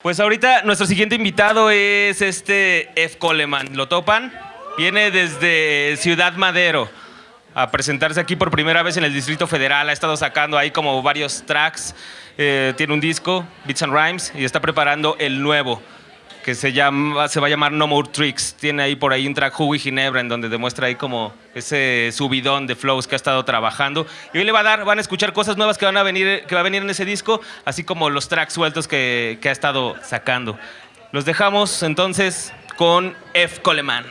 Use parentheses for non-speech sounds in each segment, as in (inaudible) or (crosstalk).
Pues ahorita nuestro siguiente invitado es este F. Coleman. ¿Lo topan? Viene desde Ciudad Madero a presentarse aquí por primera vez en el Distrito Federal. Ha estado sacando ahí como varios tracks. Eh, tiene un disco, Beats and Rhymes, y está preparando el nuevo que se, llama, se va a llamar No More Tricks. Tiene ahí por ahí un track Hugo y Ginebra en donde demuestra ahí como ese subidón de flows que ha estado trabajando. Y hoy le va a dar, van a escuchar cosas nuevas que van a venir, que va a venir en ese disco, así como los tracks sueltos que, que ha estado sacando. Los dejamos entonces con F. Coleman.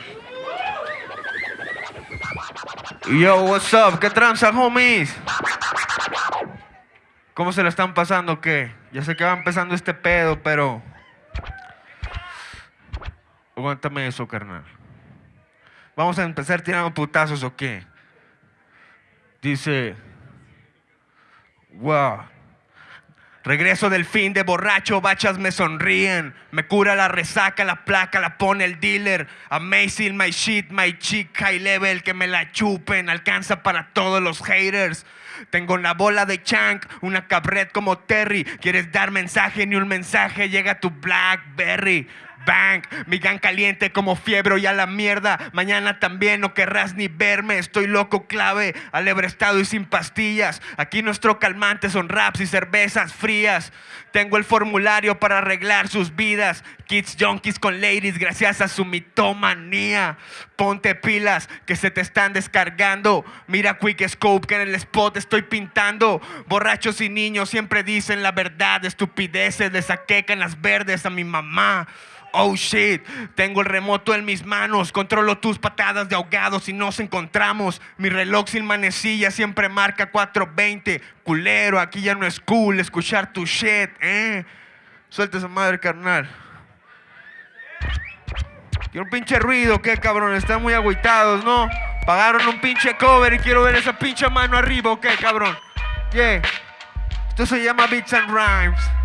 Yo, what's up? ¿Qué tranza, homies? ¿Cómo se lo están pasando? ¿Qué? Ya sé que va empezando este pedo, pero Aguántame eso, carnal. Vamos a empezar tirando putazos o qué? Dice, wow. Regreso del fin de borracho, bachas me sonríen. Me cura la resaca, la placa la pone el dealer. Amazing, my shit, my chick, high level, que me la chupen. Alcanza para todos los haters. Tengo una bola de chank, una cabret como Terry. ¿Quieres dar mensaje? Ni un mensaje llega tu Blackberry. Bang, mi gan caliente como fiebre y a la mierda. Mañana también no querrás ni verme. Estoy loco, clave, estado y sin pastillas. Aquí nuestro calmante son raps y cervezas frías. Tengo el formulario para arreglar sus vidas. Kids junkies con ladies gracias a su mitomanía. Ponte pilas que se te están descargando. Mira Quick Scope que en el spot estoy pintando. Borrachos y niños siempre dicen la verdad. Estupideces le saquecan las verdes a mi mamá. Oh shit, tengo el remoto en mis manos, controlo tus patadas de ahogado si nos encontramos. Mi reloj sin manecilla siempre marca 420. Culero, aquí ya no es cool escuchar tu shit, eh. Suelta esa madre, carnal. Quiero un pinche ruido, ¿qué cabrón? Están muy agüitados, ¿no? Pagaron un pinche cover y quiero ver esa pinche mano arriba, ¿ok, cabrón? Yeah. Esto se llama Beats and Rhymes.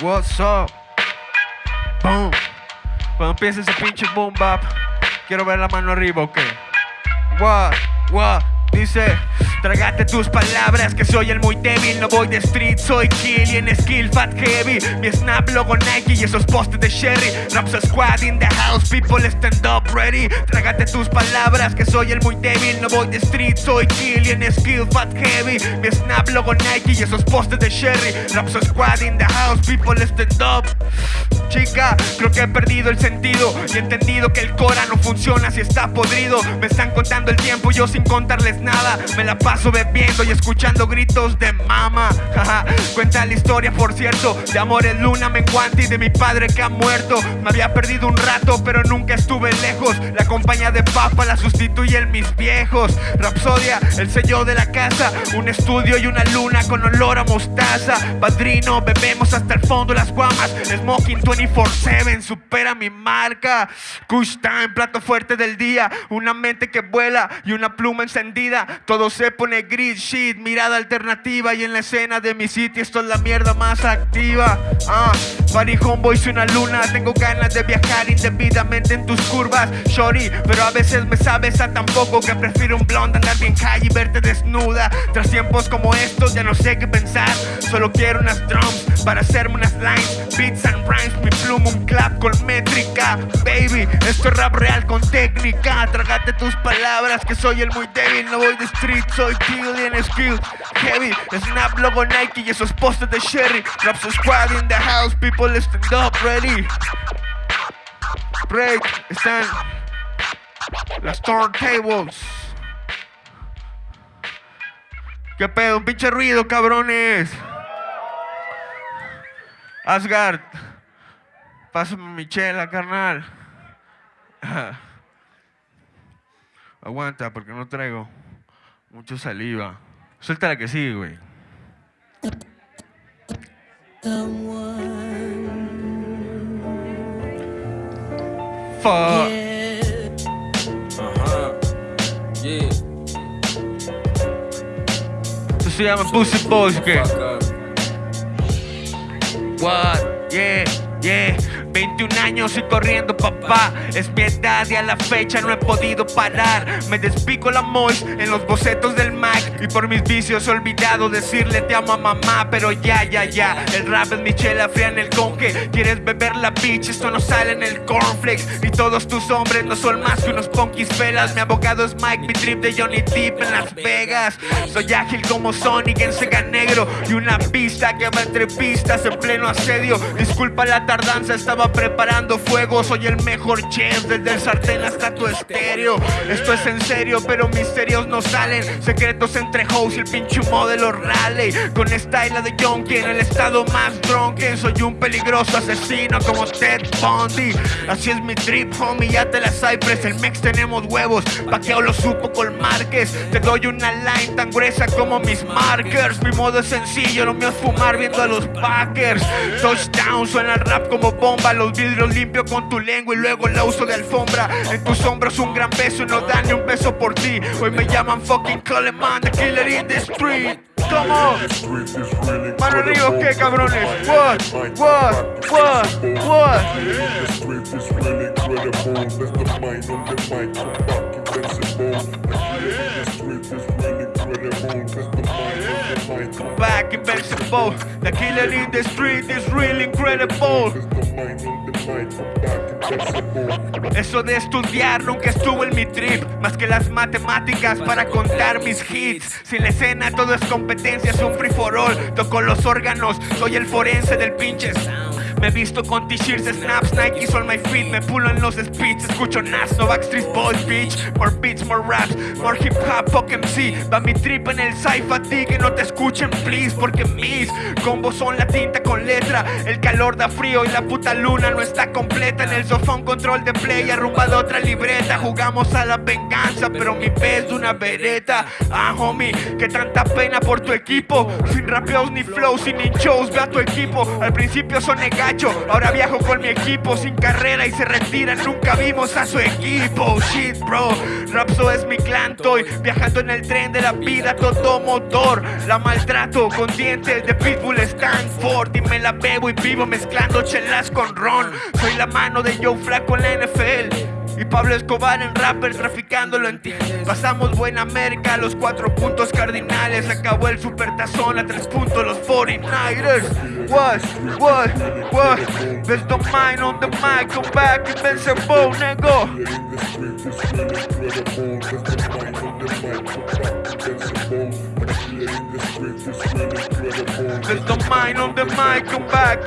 What's up? Boom. Cuando empiece ese pinche boom bap, quiero ver la mano arriba, ok. What? What? Dice, trágate tus palabras que soy el muy débil. No voy de street, soy kill y en skill fat heavy. Mi snap logo Nike y esos postes de Sherry. Raps squad in the house, people stand up ready. Trágate tus palabras que soy el muy débil. No voy de street, soy kill y en skill fat heavy. Mi snap logo Nike y esos postes de Sherry. Raps squad in the house, people stand up. Chica, creo que he perdido el sentido. Y he entendido que el Cora no funciona si está podrido. Me están contando el tiempo yo sin contarles nada. Me la paso bebiendo y escuchando gritos de mama. (laughs) Cuenta la historia, por cierto De amores luna menguante y de mi padre que ha muerto. Me había perdido un rato pero nunca estuve lejos. La compañía de papa la sustituyen mis viejos. Rapsodia, el sello de la casa. Un estudio y una luna con olor a mostaza. Padrino, bebemos hasta el fondo las guamas. Smoking 24-7 supera mi marca. Kush time, plato fuerte del día. Una mente que vuela y una pluma encendida. Todo se pone gris, shit, mirada alternativa Y en la escena de mi sitio esto es la mierda más activa. Ah, party homeboy, soy una luna. Tengo ganas de viajar indebidamente en tus curvas Shorty, pero a veces me sabes a tan poco Que prefiero un blonde andar bien calle y verte desnuda. Tras tiempos como estos ya no sé qué pensar. Solo quiero unas drums para hacerme unas lines. Beats and rhymes mi pluma, un clap con métrica. Baby, esto es rap real con técnica. Trágate tus palabras que soy el muy débil. No voy de street, soy kill en skill. Heavy, snap logo Nike y esos postes de Sherry. Raps squad in the house, people stand up ready Break, están las turntables ¿Qué pedo? Un pinche ruido, cabrones. Asgard. Pásame mi chela, carnal. (laughs) Aguanta, porque no traigo mucho saliva. Suelta la que sigue, güey. Fuck. Se llama Pussy. What? Yeah, yeah. 21 años y corriendo papá. Es mi edad y a la fecha no he podido parar. Me despico la mois en los bocetos del Mac. Y por mis vicios he olvidado decirle te amo a mamá. Pero ya, ya, ya. El rap es mi chela fría en el conque. ¿Quieres beber la bitch? Esto no sale en el cornflakes. Y todos tus hombres no son más que unos punkis felas. Mi abogado es Mike, mi trip de Johnny Depp en Las Vegas. Soy ágil como Sonic en Sega Negro. Y una pista que va entre pistas en pleno asedio. Disculpa la tardanza, estaba preparando fuego. El mejor chef, desde el sartén hasta tu estéreo. Esto es en serio, pero misterios no salen. Secretos entre hoes y el pinche modelo rally. Con style de Yonki en el estado más drunken. Soy un peligroso asesino como Ted Bundy. Así es mi trip, homie, ya te la Cypress. El Mex tenemos huevos, paqueo lo supo con Márquez. Te doy una line tan gruesa como mis markers. Mi modo es sencillo, lo mío es fumar viendo a los Packers. Touchdown, suena el rap como bomba. Los vidrios limpio con tu lengua y luego la uso de alfombra. En tus hombros un gran beso y no dan ni un beso por ti. Hoy me llaman fucking Coleman, the killer in the street. Come on. Mano arriba, ¿qué cabrones? What? What? What? What? Back invincible. The killer in the street is really incredible. Eso de estudiar nunca estuvo en mi trip, más que las matemáticas para contar mis hits. Sin la escena todo es competencia, es un free for all. Toco los órganos, soy el forense del pinche sound. Me visto con t-shirts, snaps, Nikes on my feet. Me pulo en los speeds, escucho Nas, no Backstreet Boys, bitch. More beats, more raps, more hip hop, fuck MC. Va mi trip en el sci a ti que no te escuchen, please. Porque mis combos son la tinta con letra. El calor da frío y la puta luna no está completa. En el sofá un control de play, arrumbado otra libreta. Jugamos a la venganza, pero mi pez de una vereta. Ah, homie, que tanta pena por tu equipo. Sin rapeos ni flows, sin ni shows, ve a tu equipo. Al principio son ahora viajo con mi equipo. Sin carrera y se retiran, nunca vimos a su equipo. Shit, bro, Rapso es mi clan, estoy viajando en el tren de la vida, todo motor. La maltrato con dientes de Pitbull Stanford. Y me la bebo y vivo mezclando chelas con ron. Soy la mano de Joe Flaco en la NFL. Y Pablo Escobar en rapper traficándolo en ti. Pasamos buena América, los cuatro puntos cardinales. Acabó el supertazón a tres puntos, los 49ers. What? What? What? There's no mind on the mic, come back, the mic. I'm invincible. There's no on the mic, come back,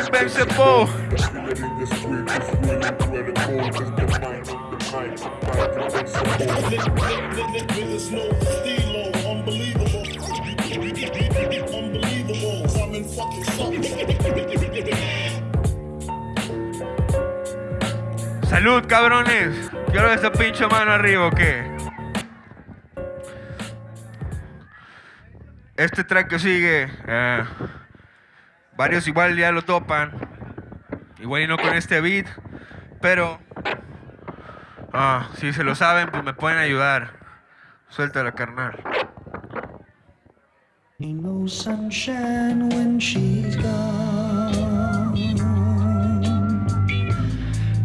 in the Salud, cabrones. Quiero esa pinche mano arriba, ¿o qué? Este track que sigue, eh, varios igual ya lo topan. Igual y no con este beat, pero ah, si se lo saben, pues me pueden ayudar. Suéltala, carnal. Ain't no sunshine when she's gone.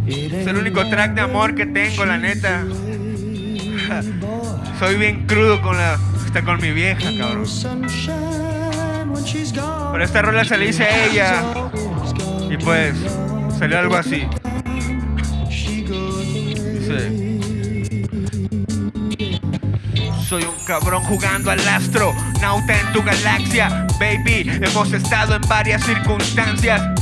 It Es el único track de amor que tengo, la neta. (laughs) Soy bien crudo con la, está con mi vieja, cabrón. Pero esta rola se le hice a ella y pues salió algo así. Soy un cabrón jugando al astro, nauta en tu galaxia, baby. Hemos estado en varias circunstancias.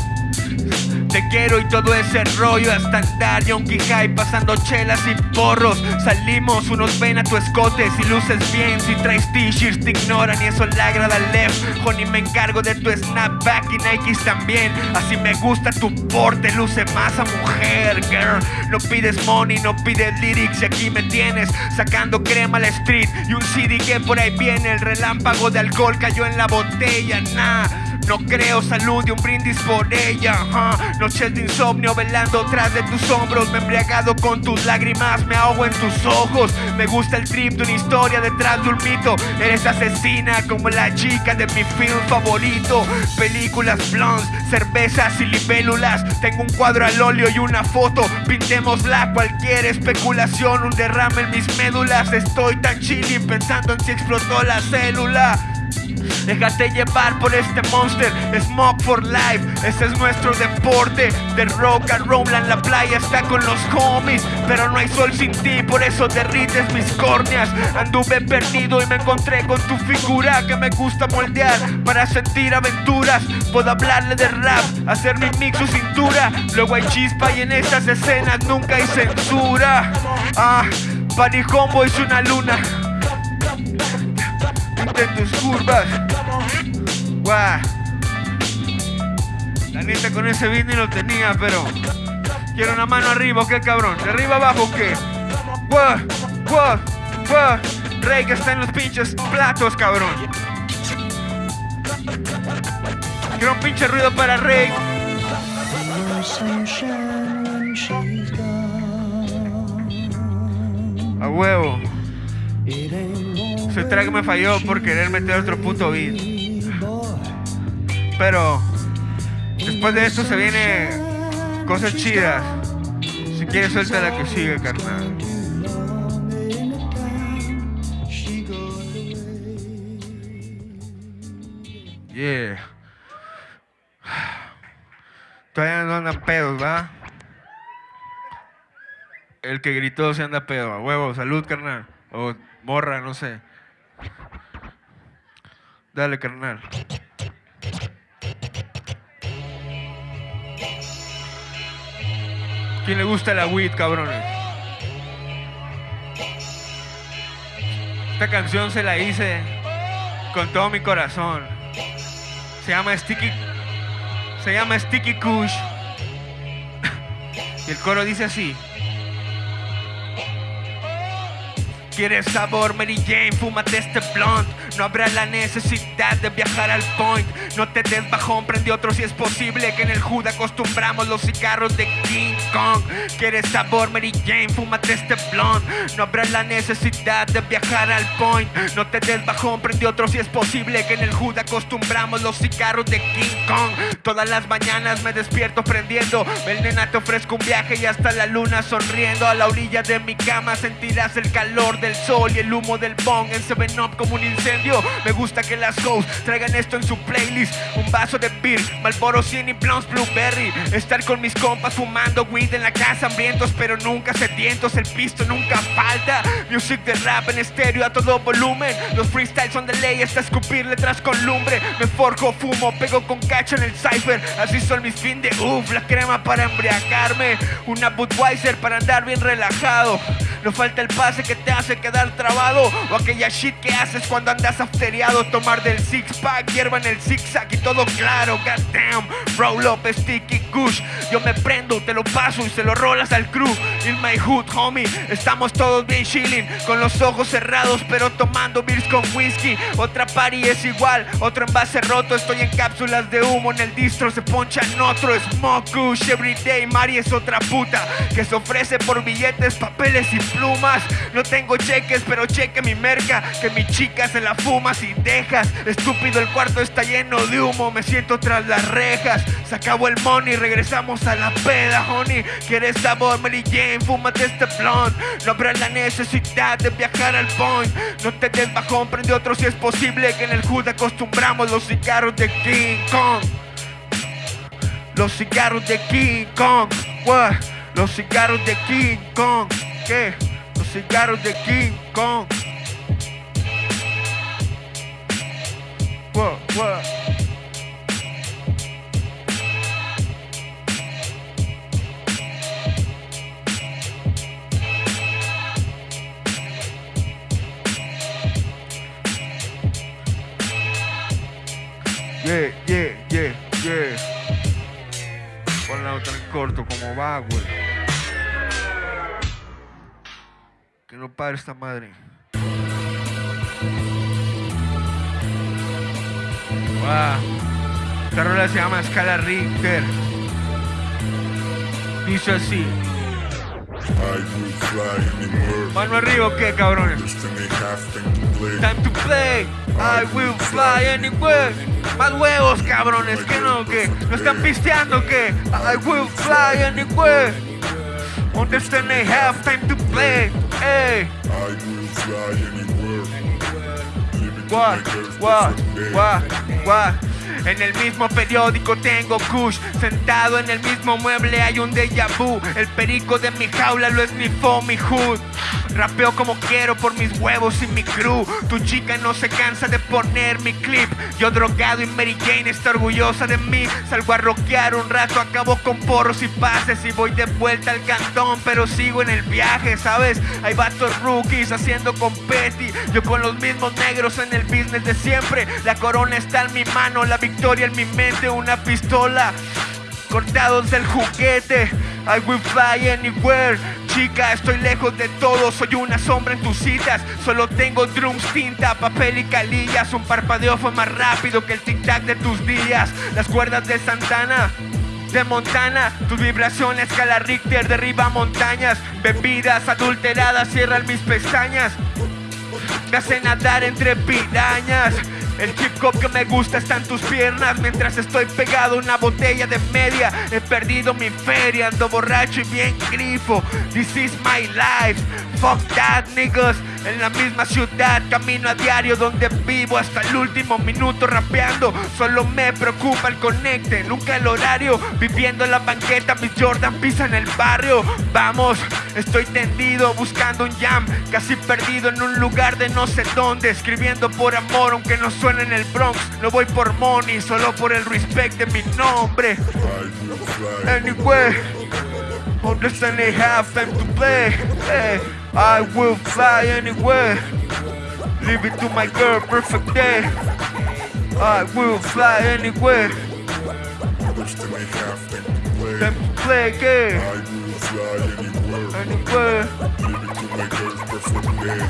Te quiero y todo ese rollo hasta andar yonki high pasando chelas y porros. Salimos, unos ven a tu escote si luces bien, si traes t-shirts te ignoran y eso le agrada al left. Honey, me encargo de tu snapback y Nikes también. Así me gusta tu porte, luce más a mujer, girl. No pides money, no pides lyrics y aquí me tienes sacando crema a la street y un CD que por ahí viene. El relámpago de alcohol cayó en la botella, nah. No creo salud y un brindis por ella. ajá. Noches de insomnio velando tras de tus hombros. Me embriagado con tus lágrimas, me ahogo en tus ojos. Me gusta el trip de una historia detrás de un mito. Eres asesina como la chica de mi film favorito. Películas blondes, cervezas y libélulas. Tengo un cuadro al óleo y una foto. Pintémosla cualquier especulación. Un derrame en mis médulas. Estoy tan chilly pensando en si explotó la célula. Déjate llevar por este monster, Smoke for life, ese es nuestro deporte. De rock and roll en la playa está con los homies, pero no hay sol sin ti, por eso derrites mis córneas. Anduve perdido y me encontré con tu figura que me gusta moldear para sentir aventuras. Puedo hablarle de rap, hacer mi mix su cintura. Luego hay chispa y en estas escenas nunca hay censura. Ah, Party Combo es una luna de tus curvas. Guau. La neta con ese beat lo tenía, pero quiero una mano arriba, ¿o ¿qué cabrón? ¿De arriba abajo qué? Guau, guau, guau. Rey que está en los pinches platos, cabrón. Quiero un pinche ruido para Rey. A huevo. Ese track me falló por querer meter otro puto beat. Pero después de esto se viene cosas chidas. Si quieres suelta la que sigue, carnal. Yeah. Todavía no andan pedos, ¿va? El que gritó se anda pedo. A huevo, salud, carnal. O morra, no sé. Dale, carnal. ¿Quién le gusta la weed, cabrones? Esta canción se la hice con todo mi corazón. Se llama Sticky. Se llama Sticky Kush. (laughs) Y el coro dice así. ¿Quieres sabor, Mary Jane? Fúmate este blunt. No habrá la necesidad de viajar al point. No te des bajón, prende otro si es posible. Que en el hood acostumbramos los cigarros de King Kong. ¿Quieres sabor, Mary Jane? Fúmate este blunt. No habrá la necesidad de viajar al point. No te des bajón, prende otro si es posible. Que en el hood acostumbramos los cigarros de King Kong. Todas las mañanas me despierto prendiendo. El nena te ofrezco un viaje y hasta la luna sonriendo. A la orilla de mi cama sentirás el calor del sol y el humo del bong en 7-Up como un incendio. Me gusta que las hoes traigan esto en su playlist. Un vaso de beer, Malboro 100 y Blondes Blueberry. Estar con mis compas fumando weed en la casa, hambrientos pero nunca sedientos. El pisto nunca falta. Music de rap en estéreo a todo volumen. Los freestyles son de ley hasta escupir letras con lumbre. Me forjo, fumo, pego con cacho en el cipher. Así son mis fin de uff, la crema para embriagarme. Una Budweiser para andar bien relajado. No falta el pase que te hace quedar trabado. O aquella shit que haces cuando andas afteriado. Tomar del six pack, hierba en el zigzag y todo claro. Goddamn, roll up, sticky kush. Yo me prendo, te lo paso y se lo rolas al crew. In my hood, homie. Estamos todos bien chilling. Con los ojos cerrados, pero tomando beers con whisky. Otra party es igual, otro envase roto. Estoy en cápsulas de humo en el distro. Se poncha en otro. Smoke kush everyday. Mari es otra puta que se ofrece por billetes, papeles y plumas. No tengo cheques, pero cheque mi merca. Que mi chica se la fumas y dejas. Estúpido, el cuarto está lleno de humo. Me siento tras las rejas. Se acabó el money, regresamos a la peda, honey. ¿Quieres sabor, Mary Jane? Fúmate este blunt. No habrá la necesidad de viajar al point. No te des bajón, prende otro si es posible. Que en el hood acostumbramos los cigarros de King Kong. Los cigarros de King Kong. What? Los cigarros de King Kong. ¿Qué? Los cigarros de King Kong. What? What? Yeah, yeah, yeah, yeah. Ponla otra en corto, como va, güey. Que no pare esta madre. Va. Esta rola se llama Escala Richter. Dice así. Mano arriba, ¿o ¿qué, cabrones? Time to play. I will fly anywhere. Más huevos, cabrones. que no? que ¿No están pisteando? que I will fly anywhere. On Destiny have time to play. Hey. I will fly anywhere. En el mismo periódico tengo Kush. Sentado en el mismo mueble hay un déjà vu. El perico de mi jaula lo esnifó mi hood Rapeo como quiero por mis huevos y mi crew. Tu chica no se cansa de poner mi clip. Yo drogado y Mary Jane está orgullosa de mí. Salgo a rockear un rato, acabo con porros y pases Y voy de vuelta al cantón pero sigo en el viaje, ¿sabes? Hay vatos rookies haciendo competi. Yo con los mismos negros en el business de siempre. La corona está en mi mano, la victoria en mi mente Una pistola cortados del juguete. I will fly anywhere. Chica, estoy lejos de todo, soy una sombra en tus citas. Solo tengo drums, tinta, papel y calillas. Un parpadeo fue más rápido que el tic-tac de tus días. Las cuerdas de Santana. De Montana, tus vibraciones escala Richter derriba montañas, bebidas adulteradas cierran mis pestañas, me hace nadar entre pirañas. El hip hop que me gusta está en tus piernas Mientras estoy pegado a una botella de media. He perdido mi feria, ando borracho y bien grifo. This is my life, fuck that niggas En la misma ciudad, camino a diario donde vivo Hasta el último minuto rapeando. Solo me preocupa el conecte, nunca el horario. Viviendo en la banqueta, mis Jordan pisan el barrio. Vamos, estoy tendido buscando un jam Casi perdido en un lugar de no sé dónde. Escribiendo por amor aunque no suene en el Bronx. No voy por money, solo por el respect de mi nombre. Anyway, understand they have time to play hey, I will fly anywhere Leave it to my girl, perfect day I will fly anywhere Destiny have time to play. Time to play again I will fly anywhere. Anywhere Leave it to my girls perfect day.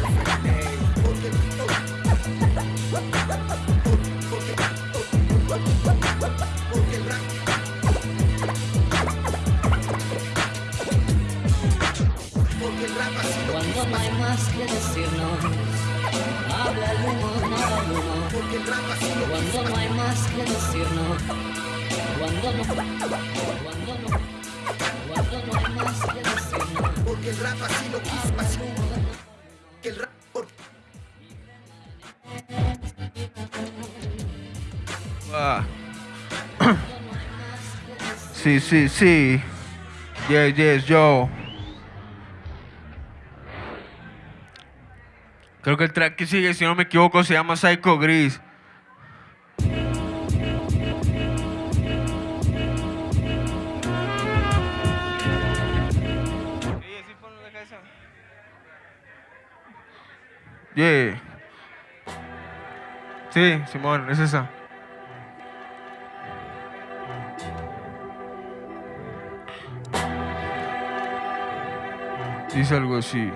Humo. Cuando no hay más que decirnos, cuando no, cuando no, cuando no hay más que decirnos. Porque el rap así lo quiso, así que el rap Ah. Sí, sí, sí. Yes, yes, yo. Creo que el track que sigue, si no me equivoco, se llama Psycho Gris. Yeah. Sí, Simón, es esa. Dice algo así.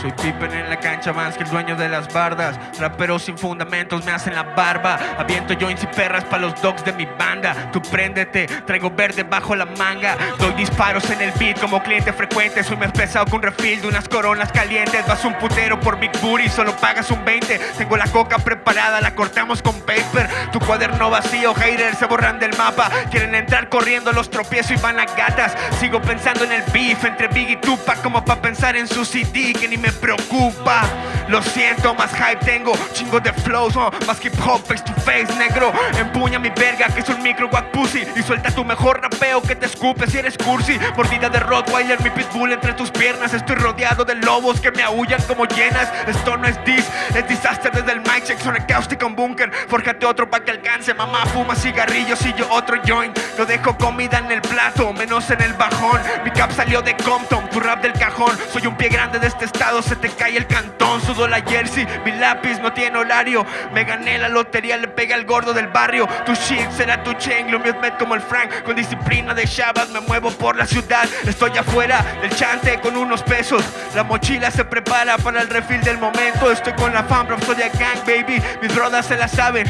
Soy Pippen en la cancha más que el dueño de las bardas. Raperos sin fundamentos me hacen la barba. Aviento joints y perras para los dogs de mi banda. Tú préndete, traigo verde bajo la manga. Doy disparos en el beat como cliente frecuente. Soy más pesado que un de unas coronas calientes. Vas un putero por Big Booty, solo pagas un 20. Tengo la coca preparada, la cortamos con paper. Tu cuaderno vacío, haters se borran del mapa. Quieren entrar corriendo, los tropiezo y van a gatas. Sigo pensando en el beef entre Big y Tupac como para pensar en su CD que ni preocupa. Lo siento, más hype tengo, chingo de flows, más hip hop face to face, negro. Empuña mi verga que es un micro guac pussy y suelta tu mejor rapeo que te escupe si eres cursi. Mordida de Rottweiler, mi pitbull entre tus piernas. Estoy rodeado de lobos que me aullan como llenas. Esto no es dis, es disaster desde el mic check, suena cáustica un búnker. Fórjate otro pa' que alcance, mamá fuma cigarrillos y yo otro joint. No dejo comida en el plato, menos en el bajón. Mi cap salió de Compton, tu rap del cajón. Soy un pie grande de este estado, se te cae el cantón. Sudo la jersey, mi lápiz no tiene horario. Me gané la lotería, le pegué al gordo del barrio. Tu shit será tu chain, lo mío es como el Frank. Con disciplina de Shabbat me muevo por la ciudad. Estoy afuera del chante con unos pesos. La mochila se prepara para el refil del momento. Estoy con la fam, soy de gang, baby. Mis brodas se la saben.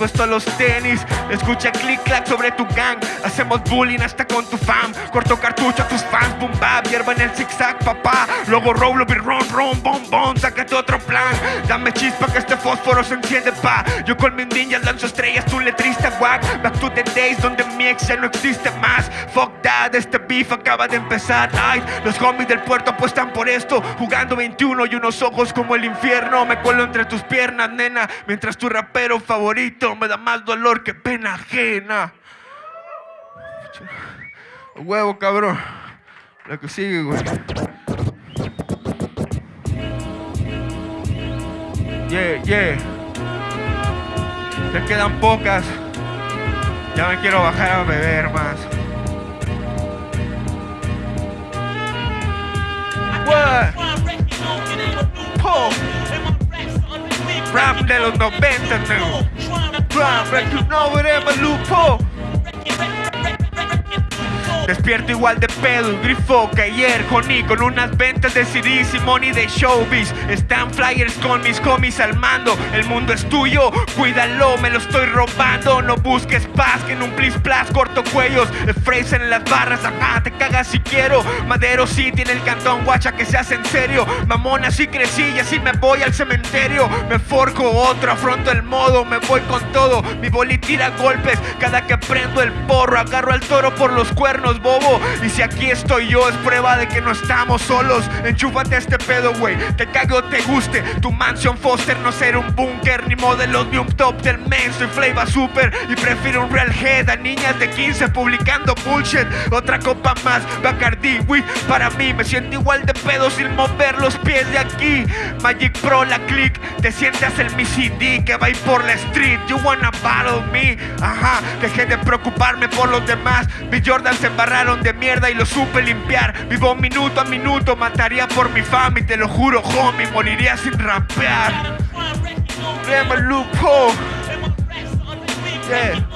Puesto los tenis. Escucha clic clac sobre tu gang. Hacemos bullying hasta con tu fam. Corto cartucho a tus fans, boom bap, hierba en el zigzag, papá. Luego roll, be ron, ron, bom, bom, sácate otro plan. Dame chispa que este fósforo se enciende, pa. Yo con mis ninjas lanzo estrellas, tu letrista wack. Back to the days donde mi ex ya no existe más. Fuck that, este beef acaba de empezar. Ay, los homies del puerto apuestan por esto. Jugando 21 y unos ojos como el infierno. Me cuelo entre tus piernas, nena. Mientras tu rapero favorito me da más dolor que pena ajena. Huevo, cabrón. La que sigue, güey. Yeah, yeah. Te quedan pocas. Ya me quiero bajar a beber más. What? Po. Rap de los 90, Despierto igual de pedo, grifo que ayer Johnny con unas ventas de CDs y money de showbiz. Están flyers con mis homies al mando El mundo es tuyo, cuídalo, me lo estoy robando. No busques paz, que en un plis plas corto cuellos Fraser en las barras, ajá, te cagas si quiero. Madero sí tiene el cantón, guacha que se hace en serio. Mamona así crecí y así me voy al cementerio. Me forjo otro, afronto el modo, me voy con todo. Mi boli tira golpes, cada que prendo el porro Agarro al toro por los cuernos, bobo. Y si aquí estoy yo es prueba de que no estamos solos. Enchúfate este pedo, güey Te cago te guste. Tu mansión Foster no ser un búnker Ni modelos ni un top del men Soy Flava Super Y prefiero un real head A niñas de 15 publicando bullshit. Otra copa más Bacardi, güey Para mí me siento igual de pedo Sin mover los pies de aquí. Magic Pro, la click Te sientes el mi CD Que va a ir por la street. You wanna battle me Ajá Dejé de preocuparme por los demás. Mis Jordan se embarraron de mierda y lo supe limpiar. Vivo minuto a minuto, mataría por mi fama y te lo juro, homie, moriría sin rapear. Yeah.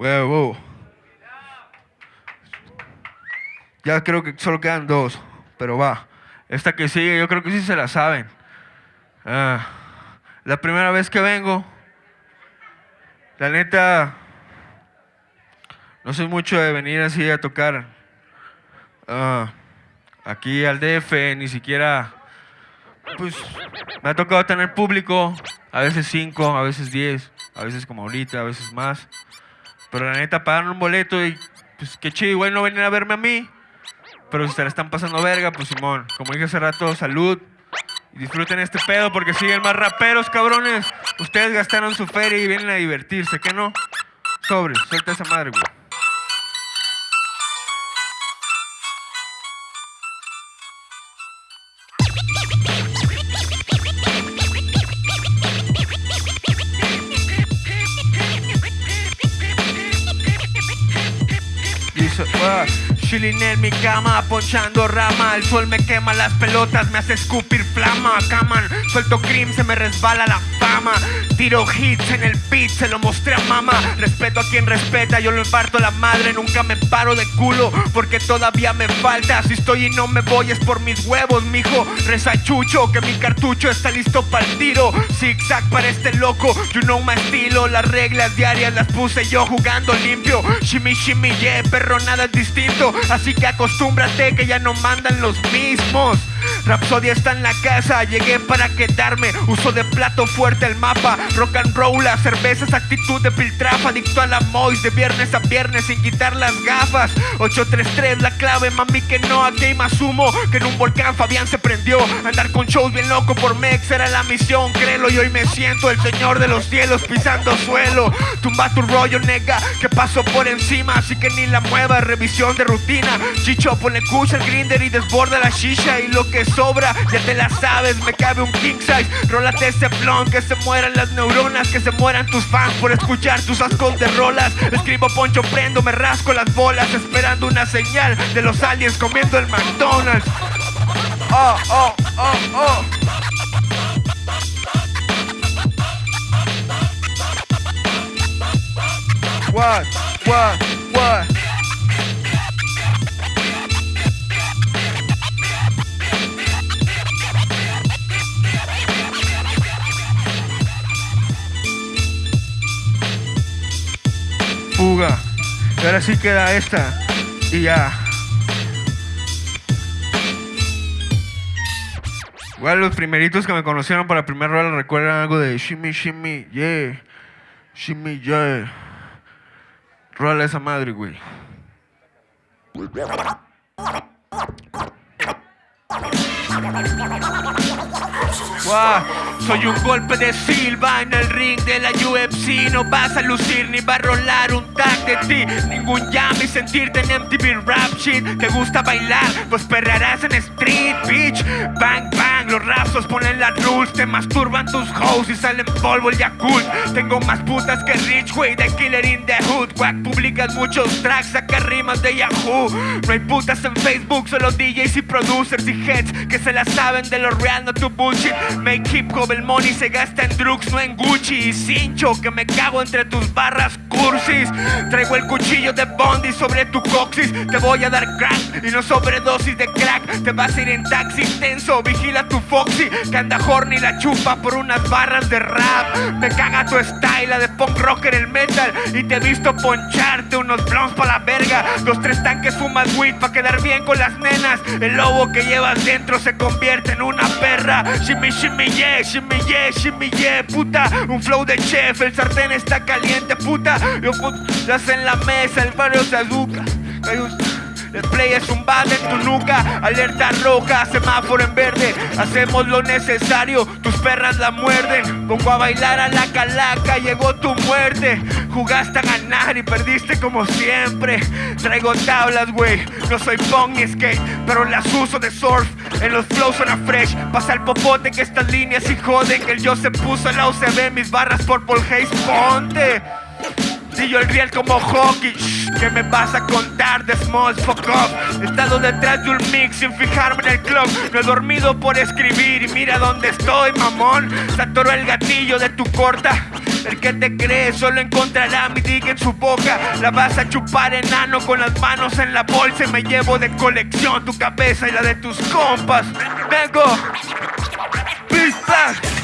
Huevo. Ya creo que solo quedan dos, pero va. Esta que sigue, yo creo que sí se la saben. Ah, la primera vez que vengo, la neta, no soy mucho de venir así a tocar ah, aquí al DF, ni siquiera, pues, me ha tocado tener público, a veces cinco, a veces diez, a veces como ahorita, a veces más. Pero la neta, pagan un boleto y pues qué chido, igual no venir a verme a mí. Pero si se la están pasando verga, pues Simón, como dije hace rato, salud. Y disfruten este pedo porque siguen más raperos, cabrones. Ustedes gastaron su feria y vienen a divertirse, ¿qué no? Sobre, suelta esa madre, güey. Dice, "Ah, Chilling en mi cama, ponchando rama El sol me quema las pelotas, me hace escupir flama. Caman, suelto cream, se me resbala la fama. Tiro hits en el beat, se lo mostré a mamá. Respeto a quien respeta, yo lo imparto la madre. Nunca me paro de culo, porque todavía me falta. Si estoy y no me voy es por mis huevos, mijo. Reza chucho, que mi cartucho está listo para el tiro. Zigzag para este loco, you know my estilo. Las reglas diarias las puse yo jugando limpio. Shimmy, shimmy, yeah, perro, nada es distinto Así que acostúmbrate que ya no mandan los mismos Rapsodia está en la casa, llegué para quedarme. Uso de plato fuerte el mapa. Rock and roll, la cerveza es actitud de piltrafa Adicto a la mois de viernes a viernes sin quitar las gafas. 833 la clave, mami que no, hay más humo Que en un volcán Fabián se prendió. Andar con shows bien loco por Mex era la misión Créelo y hoy me siento el señor de los cielos pisando suelo. Tumba tu rollo, nega, que paso por encima. Así que ni la mueva, revisión de rutina. Chicho, pone kush al grinder y desborda la shisha. Y lo que sobra, ya te la sabes, me cabe un king size. Rólate ese blon, que se mueran las neuronas, que se mueran tus fans por escuchar tus ascos de rolas. Escribo poncho, prendo, me rasco las bolas, esperando una señal de los aliens comiendo el McDonald's. Oh, oh, oh, oh. What, what, what? Fuga. Y ahora sí queda esta. Y ya. Igual los primeritos que me conocieron para el primer rol recuerdan algo de Shimmy Shimmy, yeah. Shimmy, yeah. Rola esa madre, güey. Guau, Soy un golpe de Silva en el ring de la UFC No vas a lucir ni va a rolar un tag de ti. Ningún llame y sentirte en MTV Rap Shit. ¿Te gusta bailar? Pues perrearás en Street Bitch. Bang bang, los raps ponen las rules. Te masturban tus hoes y salen polvo el Yakult. Tengo más putas que Rich Way de Killer in the Hood. Wack publicas muchos tracks, saca rimas de Yahoo. No hay putas en Facebook, solo DJs y producers y heads Que se la saben de lo real, no tu bullshit. Hip hop, el money se gasta en drugs, no en Gucci. Y cincho, que me cago entre tus barras Traigo el cuchillo de Bondi sobre tu coxis. Te voy a dar crack y no sobredosis de crack. Te vas a ir en taxi tenso, vigila tu Foxy Que anda horny la chupa por unas barras de rap. Me caga tu style, la de punk rocker el metal. Y te he visto poncharte unos blondes pa' la verga. Los tres tanques fumas weed pa' quedar bien con las nenas. El lobo que llevas dentro se convierte en una perra. Shimmy, shimmy, yeah, shimmy, yeah, shimmy, yeah, puta. Un flow de chef, el sartén está caliente, puta Yo putas en la mesa, el barrio se educa el play es un bate en tu nuca, alerta roja, semáforo en verde. Hacemos lo necesario, tus perras la muerden. Pongo a bailar a la calaca, llegó tu muerte. Jugaste a ganar y perdiste como siempre. Traigo tablas, güey, no soy pong ni skate, pero las uso de surf. En los flows suena fresh. Pasa el popote que estas líneas y joden. Que el yo se puso en la UCB, mis barras por Paul Hayes, ponte. Si yo el riel como hockey, shh, ¿qué me vas a contar de small fuck up? He estado detrás de un mix sin fijarme en el club. No he dormido por escribir y mira dónde estoy, mamón. Se atoró el gatillo de tu corta. El que te cree solo encontrará mi dick en su boca. La vas a chupar enano con las manos en la bolsa y me llevo de colección tu cabeza y la de tus compas. Vengo. Pista.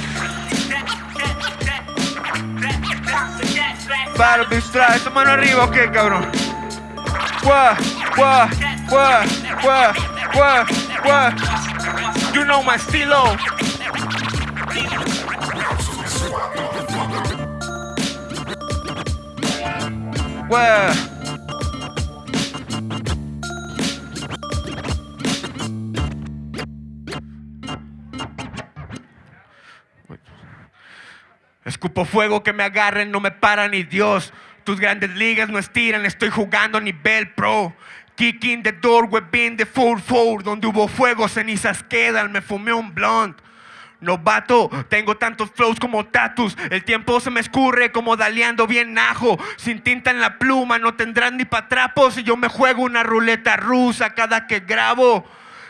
Para distraer, esa mano arriba, ¿o qué, cabrón? Gua, gua, gua, gua, gua, gua. You know my estilo. Gua. Escupo fuego que me agarren, no me para ni Dios. Tus grandes ligas no estiran, estoy jugando a nivel pro. Kicking the door, whipping the 4-4. Donde hubo fuego, cenizas quedan, me fumé un blunt. Novato, tengo tantos flows como tatus. El tiempo se me escurre como daleando bien ajo. Sin tinta en la pluma, no tendrán ni patrapos. Y yo me juego una ruleta rusa cada que grabo.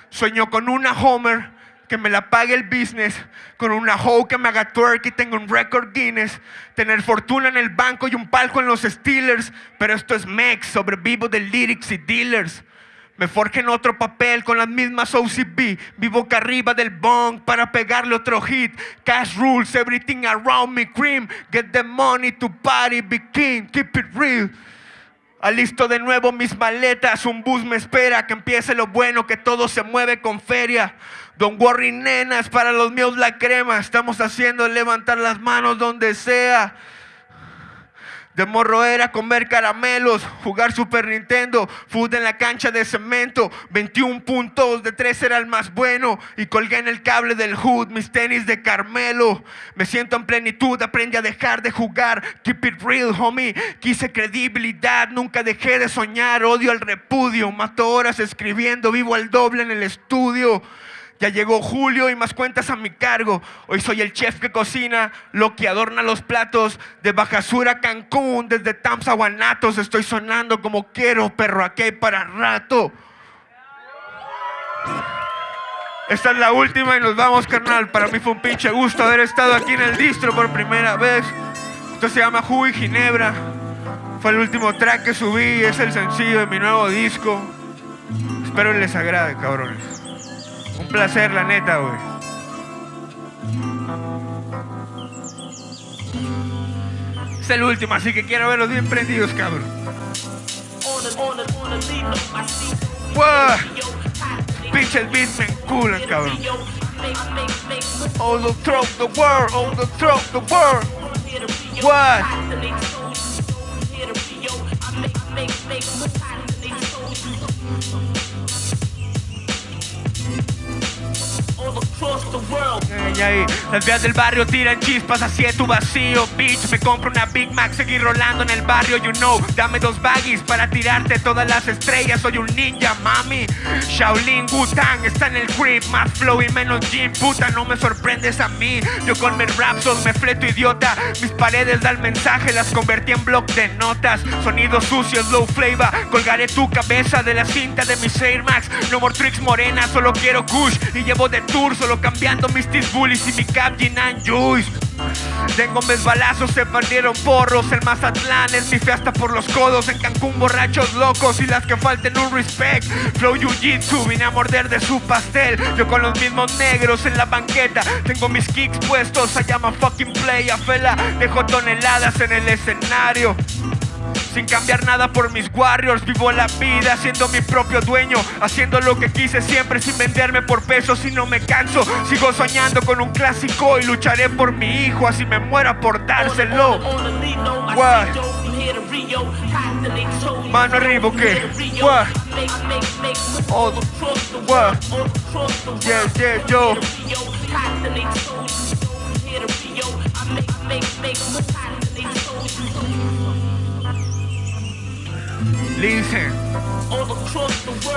Sueño con una Homer que me la pague el business, con una hoe que me haga twerk y tengo un record Guinness, tener fortuna en el banco y un palco en los Steelers, pero esto es Mex, sobrevivo de lyrics y dealers. Me forjen otro papel con las mismas OCB. Vivo acá arriba del bong para pegarle otro hit. Cash rules, everything around me cream. Get the money to party, be king, keep it real. Alisto de nuevo mis maletas, un bus me espera, que empiece lo bueno, que todo se mueve con feria. Don't worry, nenas, para los míos la crema. Estamos haciendo levantar las manos donde sea. De morro era comer caramelos, jugar Super Nintendo, food en la cancha de cemento, 21 puntos, de 3 era el más bueno y colgué en el cable del hood mis tenis de Carmelo. Me siento en plenitud, aprendí a dejar de jugar, keep it real, homie. Quise credibilidad, nunca dejé de soñar, odio al repudio, mato horas escribiendo, vivo al doble en el estudio. Ya llegó Julio y más cuentas a mi cargo. Hoy soy el chef que cocina, lo que adorna los platos. De Bajasura a Cancún, desde Tamsa Guanatos. Estoy sonando como quiero, perro, aquí para rato. Esta es la última y nos vamos, carnal. Para mí fue un pinche gusto haber estado aquí en el distro por primera vez. Esto se llama y Ginebra. Fue el último track que subí, es el sencillo de mi nuevo disco. Espero les agrade, cabrones. Un placer, la neta, güey. Es el último, así que quiero verlos bien prendidos, cabrón. ¡Wow! Pinches beats me enculan, cabrón. All the world, throughout the world. What? Las vías del barrio tiran chispas hacia tu vacío, bitch. Me compro una Big Mac, seguir rolando en el barrio, you know. Dame dos baggies para tirarte todas las estrellas. Soy un ninja, mami. Shaolin Wu-Tang está en el crib, más flow y menos gym, puta. No me sorprendes a mí. Yo con mis rapsos me fleto idiota. Mis paredes dan mensaje, las convertí en bloc de notas. Sonidos sucios, low flavor. Colgaré tu cabeza de la cinta de mis Air Max. No more tricks morena, solo quiero kush. Y llevo de tour, solo cambiando mis tis bullies y mi cap Gin and Juice. Tengo mis balazos, se perdieron porros. El Mazatlán es mi fiesta por los codos. En Cancún, borrachos locos y las que falten un respect. Flow Jiu-Jitsu, vine a morder de su pastel. Yo con los mismos negros en la banqueta. Tengo mis kicks puestos, I am a fucking play. A fela, dejo toneladas en el escenario. Sin cambiar nada por mis warriors, vivo la vida siendo mi propio dueño, haciendo lo que quise siempre sin venderme por pesos y no me canso. Sigo soñando con un clásico y lucharé por mi hijo, así me muera por dárselo. What? Mano arriba, ¿qué? What? Oh? Yeah, yeah, yo. all across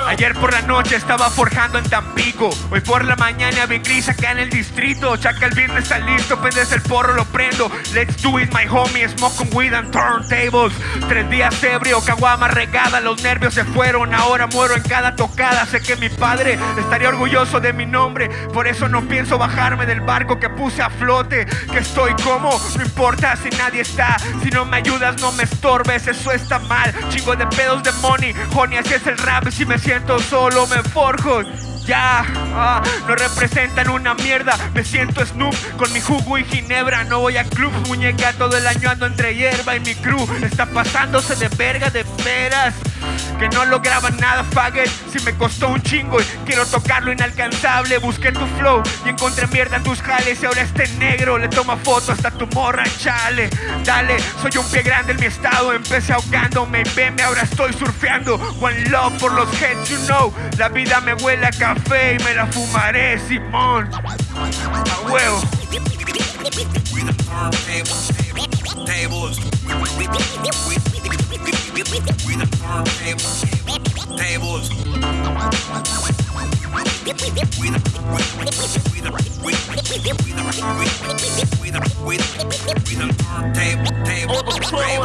Ayer por la noche estaba forjando en Tampico. Hoy por la mañana vi gris acá en el distrito. Chaca el viernes está listo, pendes el porro, lo prendo. Let's do it, my homie. Smoking weed and turntables. Tres días ebrio, caguama regada. Los nervios se fueron, ahora muero en cada tocada. Sé que mi padre estaría orgulloso de mi nombre. Por eso no pienso bajarme del barco que puse a flote. Que estoy como, no importa si nadie está. Si no me ayudas, no me estorbes. Eso está mal. Chingo de pedos de money. Honey, así es el rap. Si me siento solo, me forjo. Ya, ah, no representan una mierda. Me siento Snoop con mi jugo y ginebra. No voy a club, muñeca. Todo el año ando entre hierba y mi crew está pasándose de verga de veras. Que no lograban nada, faggot. Si me costó un chingo y quiero tocar lo inalcanzable. Busqué tu flow y encontré mierda en tus jales. Y ahora este negro le toma foto hasta tu morra, chale. Dale, soy un pie grande en mi estado. Empecé ahogándome y veme, ahora estoy surfeando. One love por los heads, you know. La vida me huele a café y me la fumaré, Simón. We the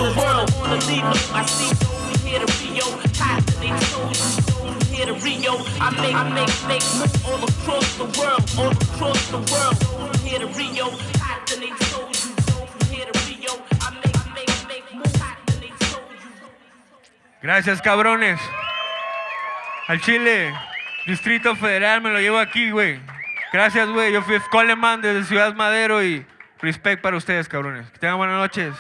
the world on the. I see here to Rio, here to Rio. I make, I make, make all across the world, all. Here to Rio, constantly. Gracias, cabrones. Al Chile, Distrito Federal, me lo llevo aquí, güey. Gracias, güey. Yo fui Coleman desde Ciudad Madero y respect para ustedes, cabrones. Que tengan buenas noches.